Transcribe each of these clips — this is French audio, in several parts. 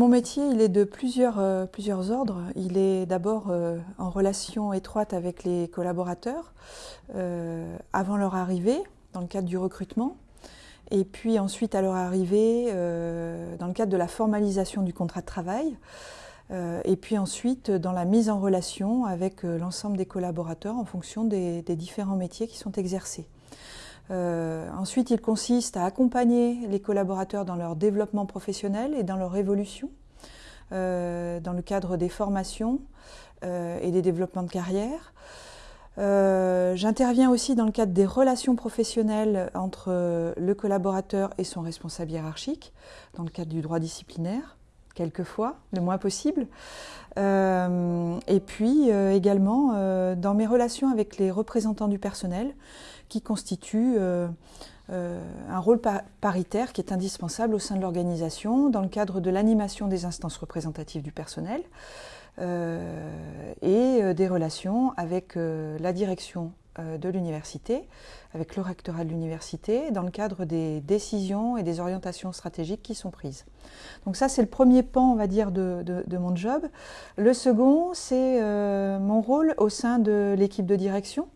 mon métier, il est de plusieurs, euh, ordres. Il est d'abord euh, en relation étroite avec les collaborateurs euh, avant leur arrivée, dans le cadre du recrutement, et puis ensuite à leur arrivée dans le cadre de la formalisation du contrat de travail, et puis ensuite dans la mise en relation avec l'ensemble des collaborateurs en fonction des différents métiers qui sont exercés. Euh, ensuite, il consiste à accompagner les collaborateurs dans leur développement professionnel et dans leur évolution, euh, dans le cadre des formations euh, et des développements de carrière. J'interviens aussi dans le cadre des relations professionnelles entre le collaborateur et son responsable hiérarchique, dans le cadre du droit disciplinaire quelquefois, le moins possible. et puis également dans mes relations avec les représentants du personnel, qui constitue euh, euh, un rôle paritaire qui est indispensable au sein de l'organisation dans le cadre de l'animation des instances représentatives du personnel euh, et des relations avec la direction de l'université, avec le rectorat de l'université, dans le cadre des décisions et des orientations stratégiques qui sont prises. Donc ça, c'est le premier pan, on va dire, de, de mon job. Le second, c'est mon rôle au sein de l'équipe de direction,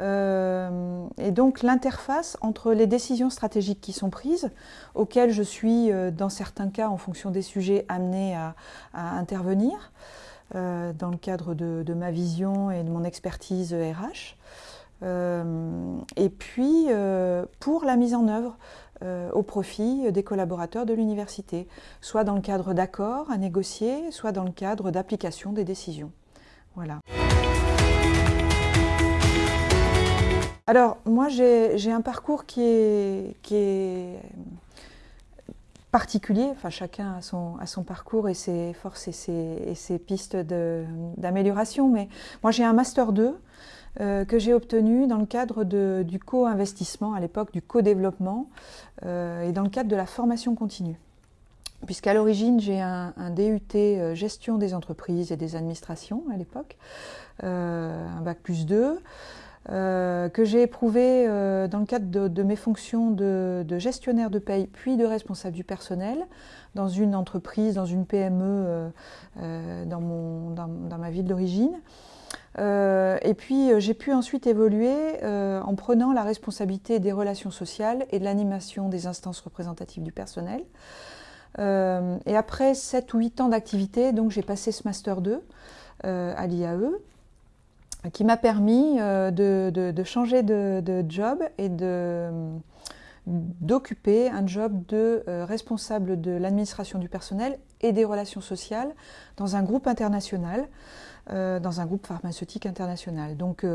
euh, et donc l'interface entre les décisions stratégiques qui sont prises, auxquelles je suis, euh, dans certains cas, en fonction des sujets, amenée à, intervenir, euh, dans le cadre de, ma vision et de mon expertise RH. et puis pour la mise en œuvre au profit des collaborateurs de l'université, soit dans le cadre d'accords à négocier, soit dans le cadre d'application des décisions. Voilà. Alors, moi, j'ai un parcours qui est, particulier. Enfin, chacun a son, parcours et ses forces et ses, pistes d'amélioration. Mais moi, j'ai un Master 2 euh, que j'ai obtenu dans le cadre du co-investissement, à l'époque du co-développement, euh, et dans le cadre de la formation continue. Puisqu'à l'origine, j'ai un, DUT euh, gestion des entreprises et des administrations à l'époque, un bac plus 2. Euh, que j'ai éprouvé euh, dans le cadre de, mes fonctions de, gestionnaire de paye puis de responsable du personnel dans une entreprise, dans une PME euh, dans, ma ville d'origine. et puis j'ai pu ensuite évoluer en prenant la responsabilité des relations sociales et de l'animation des instances représentatives du personnel. et après 7 ou 8 ans d'activité, donc j'ai passé ce Master 2 à l'IAE qui m'a permis euh, de, changer de, job et d'occuper un job de euh, responsable de l'administration du personnel et des relations sociales dans un groupe international, euh, dans un groupe pharmaceutique international. Donc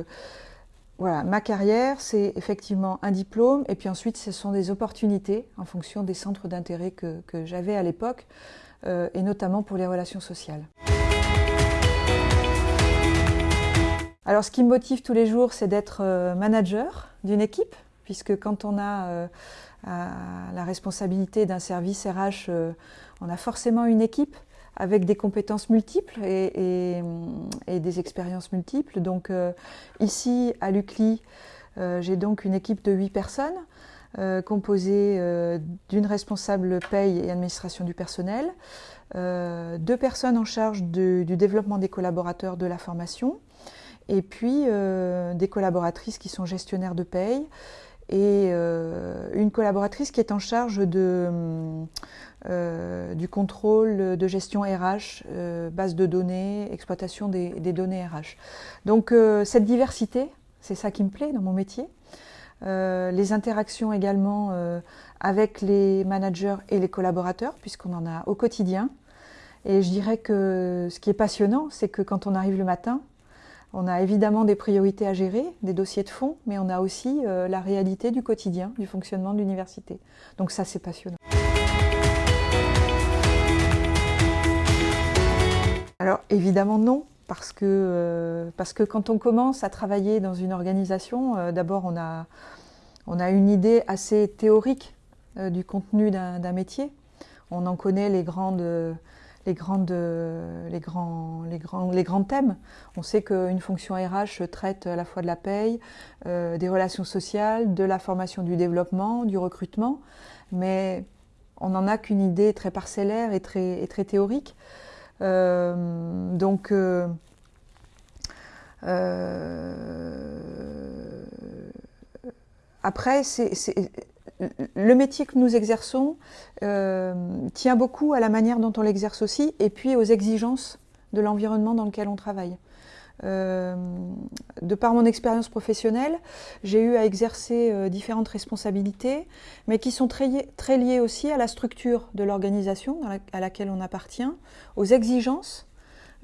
voilà, ma carrière, c'est effectivement un diplôme et puis ensuite ce sont des opportunités en fonction des centres d'intérêt que, que j'avais à l'époque et notamment pour les relations sociales. Alors ce qui me motive tous les jours, c'est d'être euh, manager d'une équipe, puisque quand on a euh, la responsabilité d'un service RH, euh, on a forcément une équipe avec des compétences multiples et, des expériences multiples. Donc ici, à l'UCLI, j'ai donc une équipe de 8 personnes, composée d'une responsable paye et administration du personnel, deux personnes en charge du développement des collaborateurs de la formation, et puis euh, des collaboratrices qui sont gestionnaires de paye et euh, une collaboratrice qui est en charge de, euh, du contrôle de gestion RH, base de données, exploitation des, données RH. Donc cette diversité, c'est ça qui me plaît dans mon métier. les interactions également avec les managers et les collaborateurs, puisqu'on en a au quotidien. Et je dirais que ce qui est passionnant, c'est que quand on arrive le matin, on a évidemment des priorités à gérer, des dossiers de fond, mais on a aussi euh, la réalité du quotidien, du fonctionnement de l'université. Donc ça, c'est passionnant. Alors évidemment non, parce que, euh, parce que quand on commence à travailler dans une organisation, euh, d'abord on a, on a une idée assez théorique du contenu d'un métier. On en connaît les grandes les, grandes, les, grands, les, grands, les grands thèmes. On sait qu'une fonction RH traite à la fois de la paye, euh, des relations sociales, de la formation du développement, du recrutement, mais on n'en a qu'une idée très parcellaire et très, très théorique. donc, après, le métier que nous exerçons tient beaucoup à la manière dont on l'exerce aussi et puis aux exigences de l'environnement dans lequel on travaille. Euh, de par mon expérience professionnelle, j'ai eu à exercer euh, différentes responsabilités, mais qui sont très, liées aussi à la structure de l'organisation à laquelle on appartient, aux exigences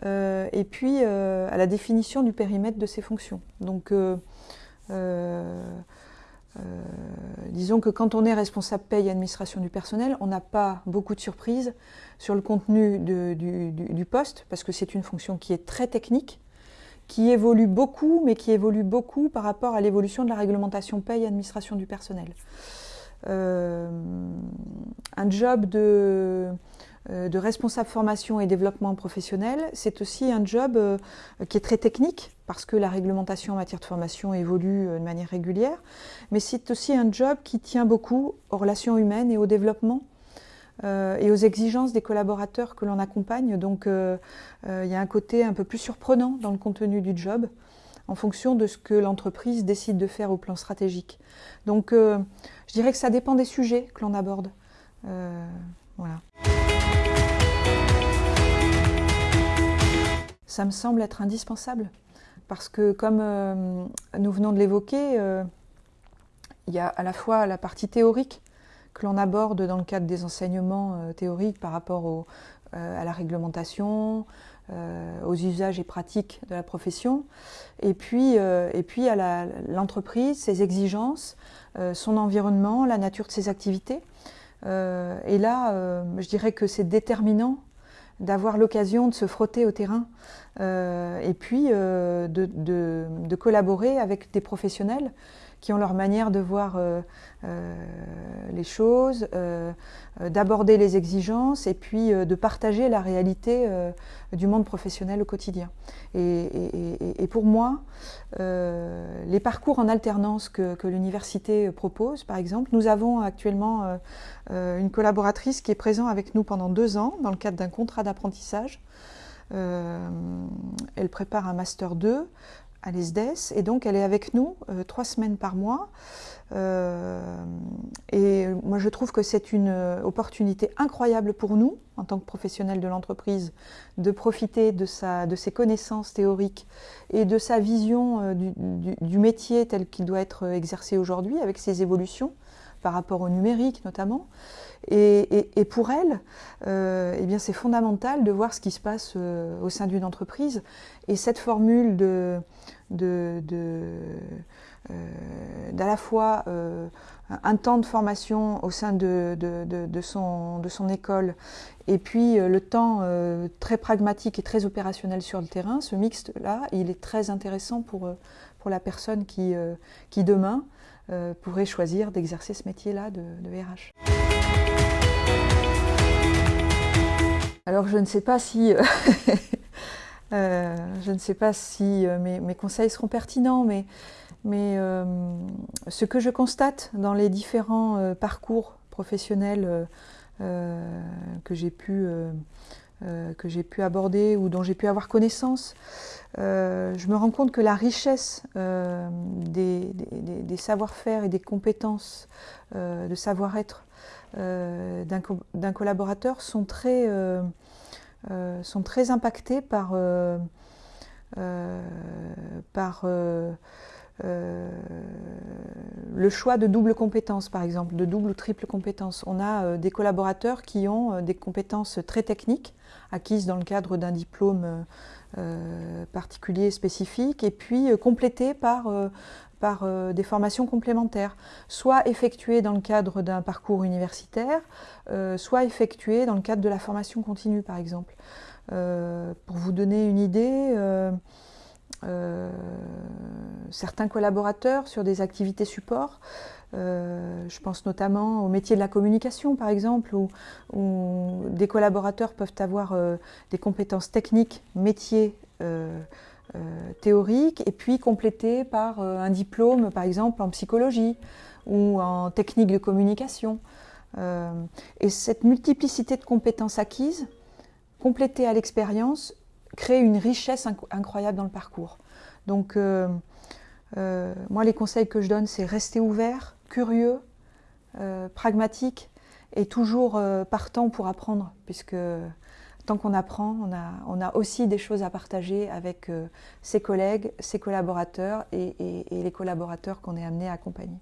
euh, et puis à la définition du périmètre de ses fonctions. Donc, disons que quand on est responsable paye et administration du personnel, on n'a pas beaucoup de surprises sur le contenu du, poste, parce que c'est une fonction qui est très technique, qui évolue beaucoup, mais qui évolue beaucoup par rapport à l'évolution de la réglementation paye et administration du personnel. Euh, un job de, euh, de, responsable formation et développement professionnel, c'est aussi un job euh, qui est très technique, parce que la réglementation en matière de formation évolue de manière régulière, mais c'est aussi un job qui tient beaucoup aux relations humaines et au développement euh, et aux exigences des collaborateurs que l'on accompagne. Donc euh, euh, il y a un côté un peu plus surprenant dans le contenu du job en fonction de ce que l'entreprise décide de faire au plan stratégique. Donc je dirais que ça dépend des sujets que l'on aborde. voilà. Ça me semble être indispensable parce que comme nous venons de l'évoquer, il y a à la fois la partie théorique que l'on aborde dans le cadre des enseignements euh, théoriques par rapport euh, à la réglementation, euh, aux usages et pratiques de la profession, et puis, et puis à l'entreprise, ses exigences, son environnement, la nature de ses activités. et là, je dirais que c'est déterminant d'avoir l'occasion de se frotter au terrain et puis de, de, collaborer avec des professionnels qui ont leur manière de voir euh, euh, les choses, euh, d'aborder les exigences et puis de partager la réalité du monde professionnel au quotidien. Et, pour moi, les parcours en alternance que, l'université propose, par exemple, nous avons actuellement une collaboratrice qui est présente avec nous pendant deux ans dans le cadre d'un contrat d'apprentissage. elle prépare un Master 2 à l'ESDES, et donc elle est avec nous euh, trois semaines par mois. Euh, et moi je trouve que c'est une opportunité incroyable pour nous, en tant que professionnels de l'entreprise, de profiter de, sa, de ses connaissances théoriques et de sa vision euh, du, métier tel qu'il doit être exercé aujourd'hui, avec ses évolutions par rapport au numérique notamment. Et, pour elle, euh, eh bien c'est fondamental de voir ce qui se passe euh, au sein d'une entreprise. Et cette formule de, de, euh, d'à la fois euh, un temps de formation au sein de, de, son, de son école et puis le temps très pragmatique et très opérationnel sur le terrain, ce mixte-là, il est très intéressant pour, pour la personne qui, qui demain pourrait choisir d'exercer ce métier-là de, de RH. Alors je ne sais pas si, euh, euh, je ne sais pas si euh, mes, conseils seront pertinents, mais, mais ce que je constate dans les différents parcours professionnels que j'ai pu, que pu aborder ou dont j'ai pu avoir connaissance, je me rends compte que la richesse des, des savoir-faire et des compétences de savoir-être euh, d'un collaborateur sont très, euh, euh, sont très impactés par, par le choix de double compétence, par exemple, de double ou triple compétence. On a des collaborateurs qui ont des compétences très techniques, acquises dans le cadre d'un diplôme particulier spécifique, et puis complétées par euh, des formations complémentaires, soit effectuées dans le cadre d'un parcours universitaire, euh, soit effectuées dans le cadre de la formation continue, par exemple. Euh, pour vous donner une idée, certains collaborateurs sur des activités support, je pense notamment au métier de la communication, par exemple, où, des collaborateurs peuvent avoir des compétences techniques, métiers, euh, théorique et puis complété par euh, un diplôme, par exemple en psychologie ou en technique de communication. et cette multiplicité de compétences acquises, complétées à l'expérience, crée une richesse incroyable dans le parcours. Moi, les conseils que je donne, c'est rester ouvert, curieux, pragmatique et toujours partant pour apprendre, puisque tant qu'on apprend, on a, aussi des choses à partager avec euh, ses collègues, ses collaborateurs et les collaborateurs qu'on est amené à accompagner.